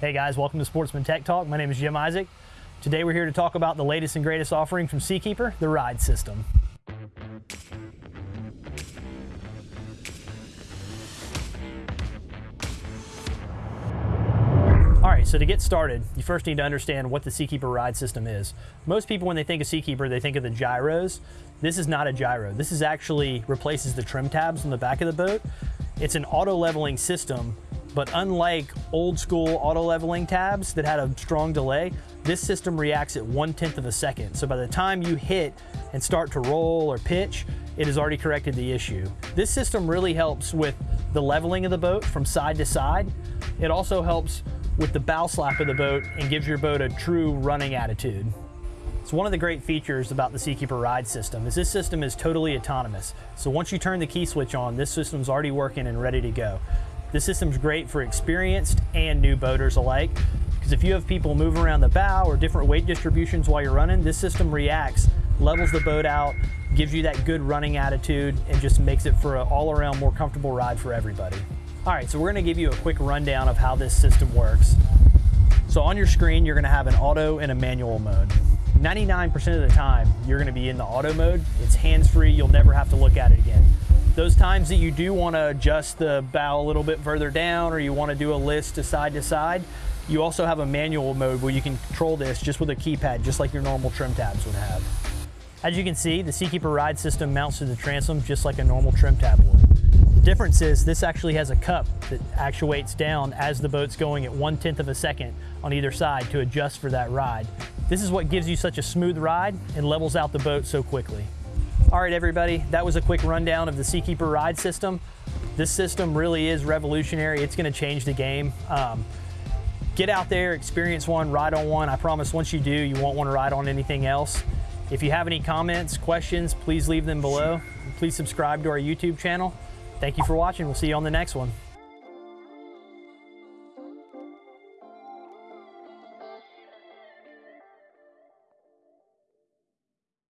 Hey guys, welcome to Sportsman Tech Talk. My name is Jim Isaac. Today we're here to talk about the latest and greatest offering from Seakeeper, the Ride System. All right, so to get started, you first need to understand what the Seakeeper ride system is. Most people, when they think of Seakeeper, they think of the gyros. This is not a gyro. This is actually replaces the trim tabs on the back of the boat. It's an auto leveling system but unlike old school auto leveling tabs that had a strong delay, this system reacts at one tenth of a second. So by the time you hit and start to roll or pitch, it has already corrected the issue. This system really helps with the leveling of the boat from side to side. It also helps with the bow slap of the boat and gives your boat a true running attitude. So one of the great features about the Seakeeper ride system is this system is totally autonomous. So once you turn the key switch on, this system's already working and ready to go. This system's great for experienced and new boaters alike because if you have people move around the bow or different weight distributions while you're running, this system reacts, levels the boat out, gives you that good running attitude, and just makes it for an all-around more comfortable ride for everybody. All right, so we're gonna give you a quick rundown of how this system works. So on your screen, you're gonna have an auto and a manual mode. 99% of the time, you're gonna be in the auto mode. It's hands-free, you'll never have to look at it again. Those times that you do want to adjust the bow a little bit further down or you want to do a list to side to side, you also have a manual mode where you can control this just with a keypad, just like your normal trim tabs would have. As you can see, the Seakeeper ride system mounts to the transom just like a normal trim tab would. The difference is this actually has a cup that actuates down as the boat's going at one tenth of a second on either side to adjust for that ride. This is what gives you such a smooth ride and levels out the boat so quickly. All right, everybody, that was a quick rundown of the Seakeeper ride system. This system really is revolutionary. It's gonna change the game. Um, get out there, experience one, ride on one. I promise once you do, you won't wanna ride on anything else. If you have any comments, questions, please leave them below. Please subscribe to our YouTube channel. Thank you for watching. We'll see you on the next one.